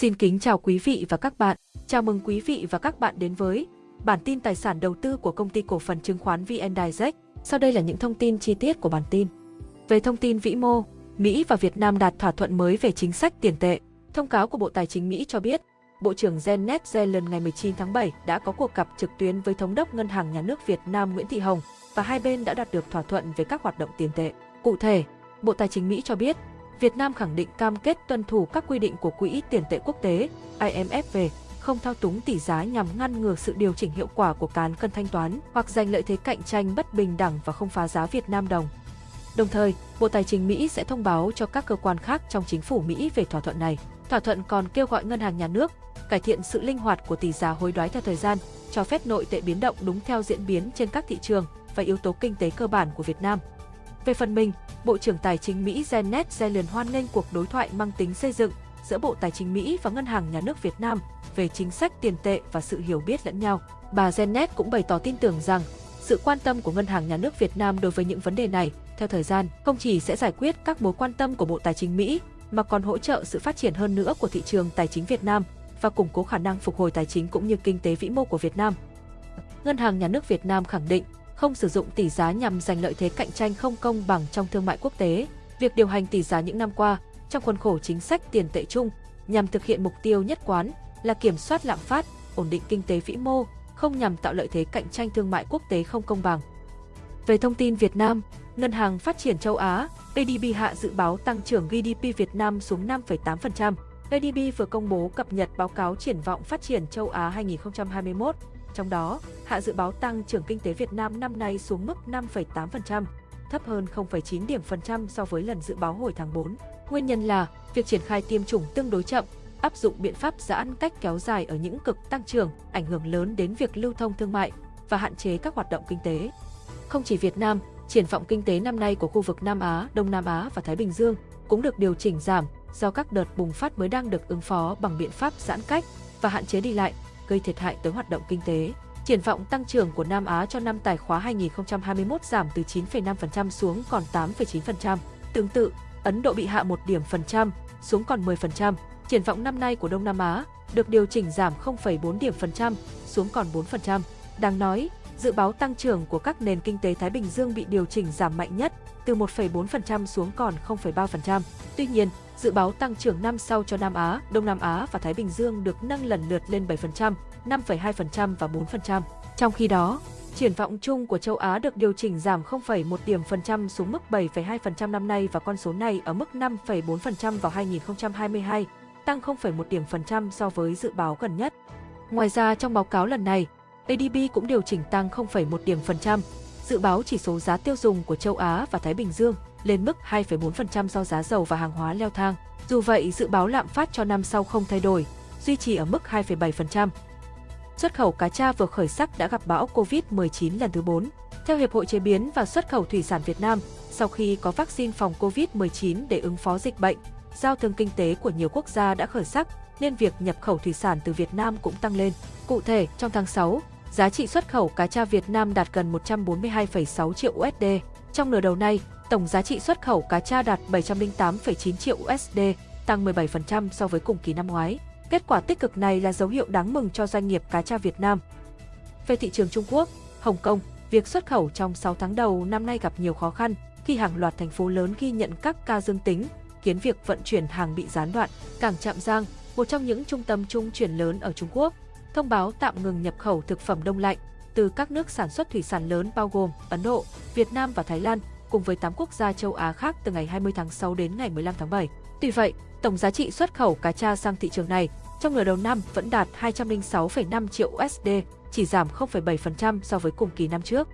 Xin kính chào quý vị và các bạn. Chào mừng quý vị và các bạn đến với bản tin tài sản đầu tư của công ty cổ phần chứng khoán VN Direct. Sau đây là những thông tin chi tiết của bản tin. Về thông tin vĩ mô, Mỹ và Việt Nam đạt thỏa thuận mới về chính sách tiền tệ. Thông cáo của Bộ Tài chính Mỹ cho biết, Bộ trưởng Janet Yellen ngày 19 tháng 7 đã có cuộc gặp trực tuyến với Thống đốc Ngân hàng Nhà nước Việt Nam Nguyễn Thị Hồng và hai bên đã đạt được thỏa thuận về các hoạt động tiền tệ. Cụ thể, Bộ Tài chính Mỹ cho biết, Việt Nam khẳng định cam kết tuân thủ các quy định của Quỹ tiền tệ quốc tế IMF về không thao túng tỷ giá nhằm ngăn ngừa sự điều chỉnh hiệu quả của cán cân thanh toán hoặc giành lợi thế cạnh tranh bất bình đẳng và không phá giá Việt Nam đồng. Đồng thời, Bộ Tài chính Mỹ sẽ thông báo cho các cơ quan khác trong chính phủ Mỹ về thỏa thuận này. Thỏa thuận còn kêu gọi ngân hàng nhà nước cải thiện sự linh hoạt của tỷ giá hối đoái theo thời gian, cho phép nội tệ biến động đúng theo diễn biến trên các thị trường và yếu tố kinh tế cơ bản của Việt Nam. Về phần mình, Bộ trưởng Tài chính Mỹ Janet Yellen hoan nghênh cuộc đối thoại mang tính xây dựng giữa Bộ Tài chính Mỹ và Ngân hàng Nhà nước Việt Nam về chính sách tiền tệ và sự hiểu biết lẫn nhau. Bà Janet cũng bày tỏ tin tưởng rằng sự quan tâm của Ngân hàng Nhà nước Việt Nam đối với những vấn đề này theo thời gian không chỉ sẽ giải quyết các mối quan tâm của Bộ Tài chính Mỹ mà còn hỗ trợ sự phát triển hơn nữa của thị trường tài chính Việt Nam và củng cố khả năng phục hồi tài chính cũng như kinh tế vĩ mô của Việt Nam. Ngân hàng Nhà nước Việt Nam khẳng định không sử dụng tỷ giá nhằm giành lợi thế cạnh tranh không công bằng trong thương mại quốc tế. Việc điều hành tỷ giá những năm qua trong khuôn khổ chính sách tiền tệ chung nhằm thực hiện mục tiêu nhất quán là kiểm soát lạm phát, ổn định kinh tế vĩ mô, không nhằm tạo lợi thế cạnh tranh thương mại quốc tế không công bằng. Về thông tin Việt Nam, Ngân hàng Phát triển châu Á ADB hạ dự báo tăng trưởng GDP Việt Nam xuống 5,8%. ADB vừa công bố cập nhật báo cáo triển vọng phát triển châu Á 2021 trong đó, hạ dự báo tăng trưởng kinh tế Việt Nam năm nay xuống mức 5,8%, thấp hơn 0,9 điểm phần trăm so với lần dự báo hồi tháng 4. Nguyên nhân là việc triển khai tiêm chủng tương đối chậm, áp dụng biện pháp giãn cách kéo dài ở những cực tăng trưởng, ảnh hưởng lớn đến việc lưu thông thương mại và hạn chế các hoạt động kinh tế. Không chỉ Việt Nam, triển vọng kinh tế năm nay của khu vực Nam Á, Đông Nam Á và Thái Bình Dương cũng được điều chỉnh giảm do các đợt bùng phát mới đang được ứng phó bằng biện pháp giãn cách và hạn chế đi lại gây thiệt hại tới hoạt động kinh tế. Triển vọng tăng trưởng của Nam Á cho năm tài khóa 2021 giảm từ 9,5% xuống còn 8,9%. Tương tự, Ấn Độ bị hạ một điểm phần trăm, xuống còn 10%. Triển vọng năm nay của Đông Nam Á được điều chỉnh giảm 0,4 điểm phần trăm, xuống còn 4%. Đáng nói, dự báo tăng trưởng của các nền kinh tế Thái Bình Dương bị điều chỉnh giảm mạnh nhất, từ 1,4% xuống còn 0,3%. Tuy nhiên, dự báo tăng trưởng năm sau cho Nam Á, Đông Nam Á và Thái Bình Dương được nâng lần lượt lên 7%, 5,2% và 4%. Trong khi đó, triển vọng chung của châu Á được điều chỉnh giảm 0,1 điểm phần trăm xuống mức 7,2% năm nay và con số này ở mức 5,4% vào 2022, tăng 0,1 điểm phần trăm so với dự báo gần nhất. Ngoài ra trong báo cáo lần này, ADB cũng điều chỉnh tăng 0,1 điểm phần trăm, dự báo chỉ số giá tiêu dùng của châu Á và Thái Bình Dương lên mức 2,4% do giá dầu và hàng hóa leo thang. Dù vậy, dự báo lạm phát cho năm sau không thay đổi, duy trì ở mức 2,7%. Xuất khẩu cá tra vừa khởi sắc đã gặp bão COVID-19 lần thứ 4. Theo Hiệp hội Chế biến và Xuất khẩu Thủy sản Việt Nam, sau khi có vaccine phòng COVID-19 để ứng phó dịch bệnh, giao thương kinh tế của nhiều quốc gia đã khởi sắc, nên việc nhập khẩu thủy sản từ Việt Nam cũng tăng lên. Cụ thể, trong tháng 6, giá trị xuất khẩu cá tra Việt Nam đạt gần 142,6 triệu USD. Trong nửa đầu nay, tổng giá trị xuất khẩu cá tra đạt 708,9 triệu USD, tăng 17% so với cùng kỳ năm ngoái. Kết quả tích cực này là dấu hiệu đáng mừng cho doanh nghiệp cá tra Việt Nam. Về thị trường Trung Quốc, Hồng Kông, việc xuất khẩu trong 6 tháng đầu năm nay gặp nhiều khó khăn khi hàng loạt thành phố lớn ghi nhận các ca dương tính, khiến việc vận chuyển hàng bị gián đoạn. Cảng Trạm Giang, một trong những trung tâm trung chuyển lớn ở Trung Quốc, thông báo tạm ngừng nhập khẩu thực phẩm đông lạnh từ các nước sản xuất thủy sản lớn bao gồm Ấn Độ, Việt Nam và Thái Lan, cùng với 8 quốc gia châu Á khác từ ngày 20 tháng 6 đến ngày 15 tháng 7. Tuy vậy, tổng giá trị xuất khẩu cá tra sang thị trường này trong nửa đầu năm vẫn đạt 206,5 triệu USD, chỉ giảm 0,7% so với cùng kỳ năm trước.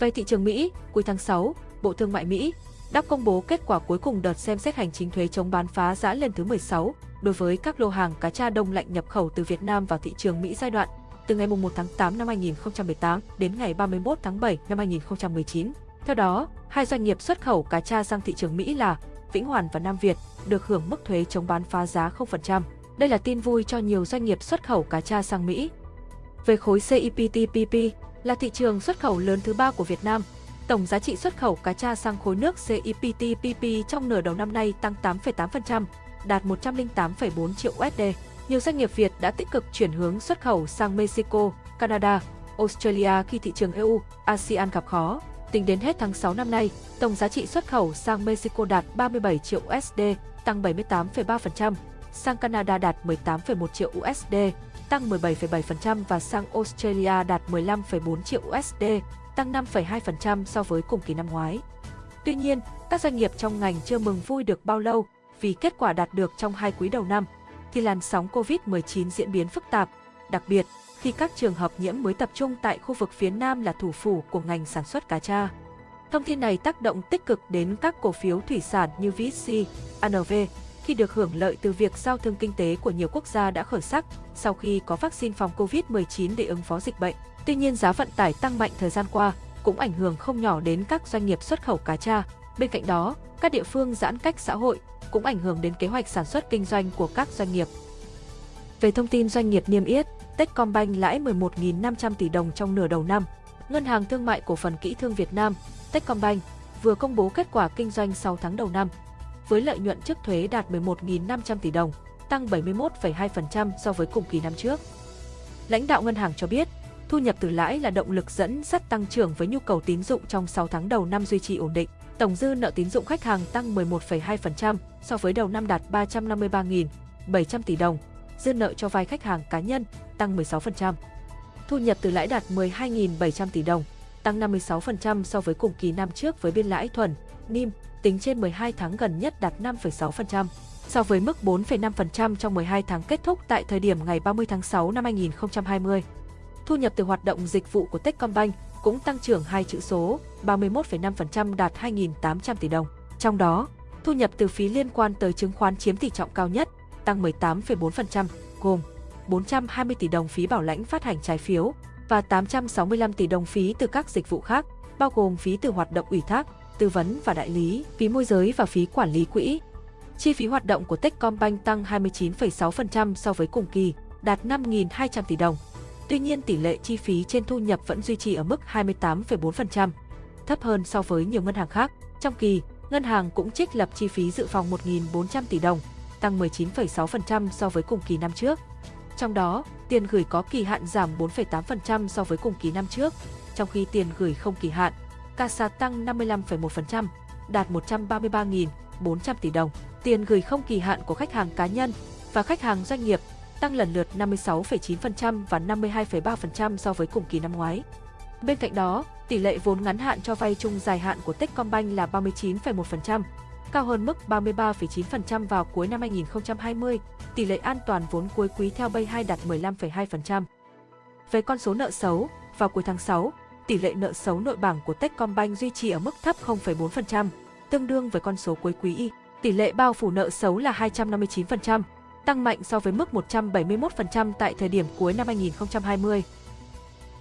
Về thị trường Mỹ, cuối tháng 6, Bộ Thương mại Mỹ đã công bố kết quả cuối cùng đợt xem xét hành chính thuế chống bán phá giá lần thứ 16 đối với các lô hàng cá tra đông lạnh nhập khẩu từ Việt Nam vào thị trường Mỹ giai đoạn từ ngày 1 tháng 8 năm 2018 đến ngày 31 tháng 7 năm 2019. Theo đó, hai doanh nghiệp xuất khẩu cá tra sang thị trường Mỹ là Vĩnh Hoàn và Nam Việt được hưởng mức thuế chống bán phá giá 0%. Đây là tin vui cho nhiều doanh nghiệp xuất khẩu cá tra sang Mỹ. Về khối CPTPP là thị trường xuất khẩu lớn thứ ba của Việt Nam, tổng giá trị xuất khẩu cá tra sang khối nước CEPTPP trong nửa đầu năm nay tăng 8,8%, đạt 108,4 triệu USD. Nhiều doanh nghiệp Việt đã tích cực chuyển hướng xuất khẩu sang Mexico, Canada, Australia khi thị trường EU, ASEAN gặp khó. Tính đến hết tháng 6 năm nay, tổng giá trị xuất khẩu sang Mexico đạt 37 triệu USD, tăng 78,3%, sang Canada đạt 18,1 triệu USD, tăng 17,7% và sang Australia đạt 15,4 triệu USD, tăng 5,2% so với cùng kỳ năm ngoái. Tuy nhiên, các doanh nghiệp trong ngành chưa mừng vui được bao lâu vì kết quả đạt được trong hai quý đầu năm, thì làn sóng COVID-19 diễn biến phức tạp, đặc biệt khi các trường hợp nhiễm mới tập trung tại khu vực phía Nam là thủ phủ của ngành sản xuất cá tra. Thông tin này tác động tích cực đến các cổ phiếu thủy sản như VC, ANV, khi được hưởng lợi từ việc giao thương kinh tế của nhiều quốc gia đã khởi sắc sau khi có vaccine phòng COVID-19 để ứng phó dịch bệnh. Tuy nhiên giá vận tải tăng mạnh thời gian qua cũng ảnh hưởng không nhỏ đến các doanh nghiệp xuất khẩu cá tra. Bên cạnh đó, các địa phương giãn cách xã hội cũng ảnh hưởng đến kế hoạch sản xuất kinh doanh của các doanh nghiệp. Về thông tin doanh nghiệp niêm yết, Techcombank lãi 11.500 tỷ đồng trong nửa đầu năm. Ngân hàng Thương mại Cổ phần Kỹ thương Việt Nam, Techcombank, vừa công bố kết quả kinh doanh 6 tháng đầu năm, với lợi nhuận trước thuế đạt 11.500 tỷ đồng, tăng 71,2% so với cùng kỳ năm trước. Lãnh đạo ngân hàng cho biết, thu nhập từ lãi là động lực dẫn dắt tăng trưởng với nhu cầu tín dụng trong 6 tháng đầu năm duy trì ổn định. Tổng dư nợ tín dụng khách hàng tăng 11,2% so với đầu năm đạt 353.700 tỷ đồng, dư nợ cho vay khách hàng cá nhân tăng 16%. Thu nhập từ lãi đạt 12.700 tỷ đồng, tăng 56% so với cùng kỳ năm trước với biên lãi thuần, NIM, tính trên 12 tháng gần nhất đạt 5,6%, so với mức 4,5% trong 12 tháng kết thúc tại thời điểm ngày 30 tháng 6 năm 2020. Thu nhập từ hoạt động dịch vụ của Techcombank cũng tăng trưởng hai chữ số, 31,5% đạt 2.800 tỷ đồng. Trong đó, thu nhập từ phí liên quan tới chứng khoán chiếm tỷ trọng cao nhất, tăng 18,4%, gồm 420 tỷ đồng phí bảo lãnh phát hành trái phiếu và 865 tỷ đồng phí từ các dịch vụ khác, bao gồm phí từ hoạt động ủy thác, tư vấn và đại lý, phí môi giới và phí quản lý quỹ. Chi phí hoạt động của Techcombank tăng 29,6% so với cùng kỳ, đạt 5.200 tỷ đồng. Tuy nhiên tỷ lệ chi phí trên thu nhập vẫn duy trì ở mức 28,4%, thấp hơn so với nhiều ngân hàng khác. Trong kỳ, ngân hàng cũng trích lập chi phí dự phòng 1.400 tỷ đồng, tăng 19,6% so với cùng kỳ năm trước. Trong đó, tiền gửi có kỳ hạn giảm 4,8% so với cùng kỳ năm trước, trong khi tiền gửi không kỳ hạn, CASA tăng 55,1%, đạt 133.400 tỷ đồng. Tiền gửi không kỳ hạn của khách hàng cá nhân và khách hàng doanh nghiệp tăng lần lượt 56,9% và 52,3% so với cùng kỳ năm ngoái. Bên cạnh đó, tỷ lệ vốn ngắn hạn cho vay chung dài hạn của Techcombank là 39,1%, cao hơn mức 33,9% vào cuối năm 2020, tỷ lệ an toàn vốn cuối quý theo Bay 2 đạt 15,2%. Về con số nợ xấu, vào cuối tháng 6, tỷ lệ nợ xấu nội bảng của Techcombank duy trì ở mức thấp 0,4%, tương đương với con số cuối quý Y. Tỷ lệ bao phủ nợ xấu là 259%, tăng mạnh so với mức 171% tại thời điểm cuối năm 2020.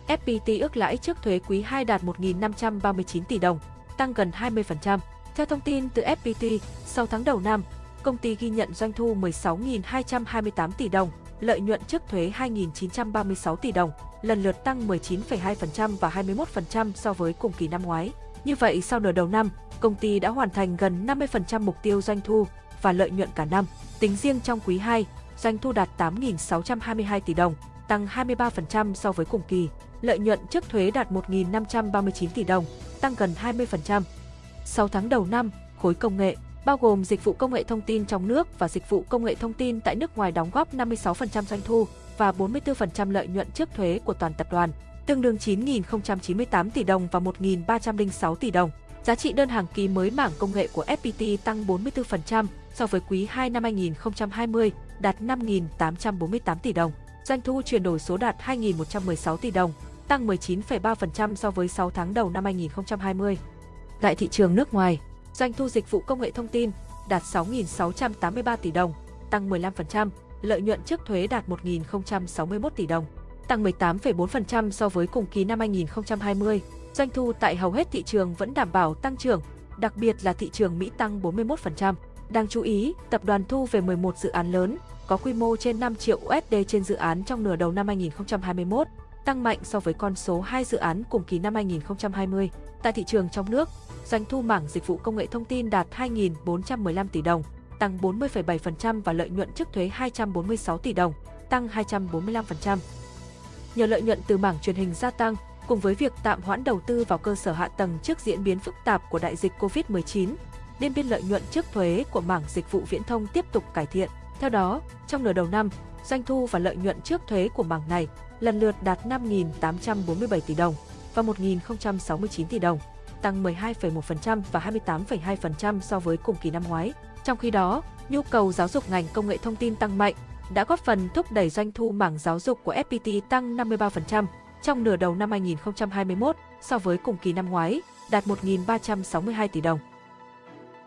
FPT ước lãi trước thuế quý 2 đạt 1.539 tỷ đồng, tăng gần 20%. Theo thông tin từ FPT, sau tháng đầu năm, công ty ghi nhận doanh thu 16.228 tỷ đồng, lợi nhuận trước thuế 2.936 tỷ đồng, lần lượt tăng 19,2% và 21% so với cùng kỳ năm ngoái. Như vậy, sau nửa đầu năm, công ty đã hoàn thành gần 50% mục tiêu doanh thu và lợi nhuận cả năm. Tính riêng trong quý 2, doanh thu đạt 8.622 tỷ đồng, tăng 23% so với cùng kỳ. Lợi nhuận trước thuế đạt 1.539 tỷ đồng, tăng gần 20%. 6 tháng đầu năm, khối công nghệ, bao gồm dịch vụ công nghệ thông tin trong nước và dịch vụ công nghệ thông tin tại nước ngoài đóng góp 56% doanh thu và 44% lợi nhuận trước thuế của toàn tập đoàn, tương đương 9.098 tỷ đồng và 1.306 tỷ đồng. Giá trị đơn hàng ký mới mảng công nghệ của FPT tăng 44% so với quý 2 năm 2020, đạt 5.848 tỷ đồng. Doanh thu chuyển đổi số đạt 2.116 tỷ đồng, tăng 19,3% so với 6 tháng đầu năm 2020. Tại thị trường nước ngoài, doanh thu dịch vụ công nghệ thông tin đạt 6.683 tỷ đồng, tăng 15%, lợi nhuận trước thuế đạt 1.061 tỷ đồng, tăng 18,4% so với cùng kỳ năm 2020. Doanh thu tại hầu hết thị trường vẫn đảm bảo tăng trưởng, đặc biệt là thị trường Mỹ tăng 41%. Đáng chú ý, tập đoàn thu về 11 dự án lớn, có quy mô trên 5 triệu USD trên dự án trong nửa đầu năm 2021, tăng mạnh so với con số 2 dự án cùng kỳ năm 2020. Tại thị trường trong nước, doanh thu mảng dịch vụ công nghệ thông tin đạt 2.415 tỷ đồng, tăng 40,7% và lợi nhuận trước thuế 246 tỷ đồng, tăng 245%. Nhờ lợi nhuận từ mảng truyền hình gia tăng, cùng với việc tạm hoãn đầu tư vào cơ sở hạ tầng trước diễn biến phức tạp của đại dịch COVID-19, nên biên lợi nhuận trước thuế của mảng dịch vụ viễn thông tiếp tục cải thiện. Theo đó, trong nửa đầu năm, doanh thu và lợi nhuận trước thuế của mảng này lần lượt đạt 5.847 tỷ đồng và 1.069 tỷ đồng, tăng 12,1% và 28,2% so với cùng kỳ năm ngoái. Trong khi đó, nhu cầu giáo dục ngành công nghệ thông tin tăng mạnh, đã góp phần thúc đẩy doanh thu mảng giáo dục của FPT tăng 53% trong nửa đầu năm 2021 so với cùng kỳ năm ngoái, đạt 1.362 tỷ đồng.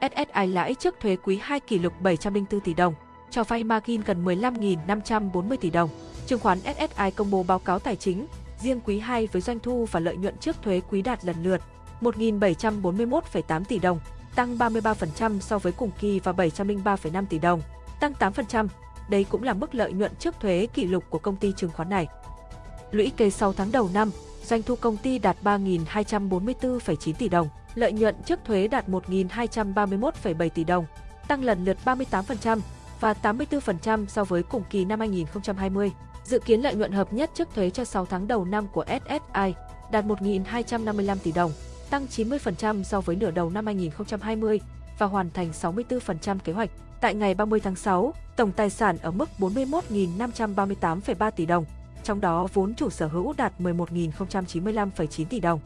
SSI lãi trước thuế quý 2 kỷ lục 704 tỷ đồng, cho vay margin gần 15.540 tỷ đồng. Chứng khoán SSI công bố báo cáo tài chính, riêng quý 2 với doanh thu và lợi nhuận trước thuế quý đạt lần lượt 1.741,8 tỷ đồng, tăng 33% so với cùng kỳ và 703,5 tỷ đồng, tăng 8%. Đây cũng là mức lợi nhuận trước thuế kỷ lục của công ty chứng khoán này. Lũy kế 6 tháng đầu năm, doanh thu công ty đạt 3.244,9 tỷ đồng, lợi nhuận trước thuế đạt 1.231,7 tỷ đồng, tăng lần lượt 38% và 84% so với cùng kỳ năm 2020. Dự kiến lợi nhuận hợp nhất trước thuế cho 6 tháng đầu năm của SSI đạt 1.255 tỷ đồng, tăng 90% so với nửa đầu năm 2020 và hoàn thành 64% kế hoạch. Tại ngày 30 tháng 6, tổng tài sản ở mức 41.538,3 tỷ đồng, trong đó vốn chủ sở hữu đạt 11.095,9 tỷ đồng.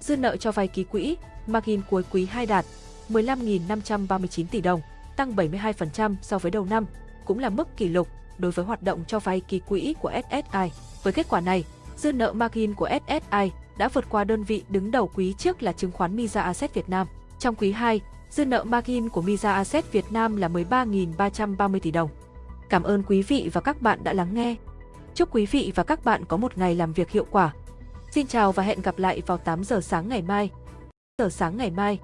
Dư nợ cho vay ký quỹ, margin cuối quý 2 đạt 15.539 tỷ đồng, tăng 72% so với đầu năm, cũng là mức kỷ lục đối với hoạt động cho vay kỳ quỹ của SSI. Với kết quả này, dư nợ margin của SSI đã vượt qua đơn vị đứng đầu quý trước là chứng khoán Misa Asset Việt Nam. Trong quý 2, dư nợ margin của Misa Asset Việt Nam là 13.330 tỷ đồng. Cảm ơn quý vị và các bạn đã lắng nghe. Chúc quý vị và các bạn có một ngày làm việc hiệu quả. Xin chào và hẹn gặp lại vào 8 giờ sáng ngày mai. Giờ sáng ngày mai.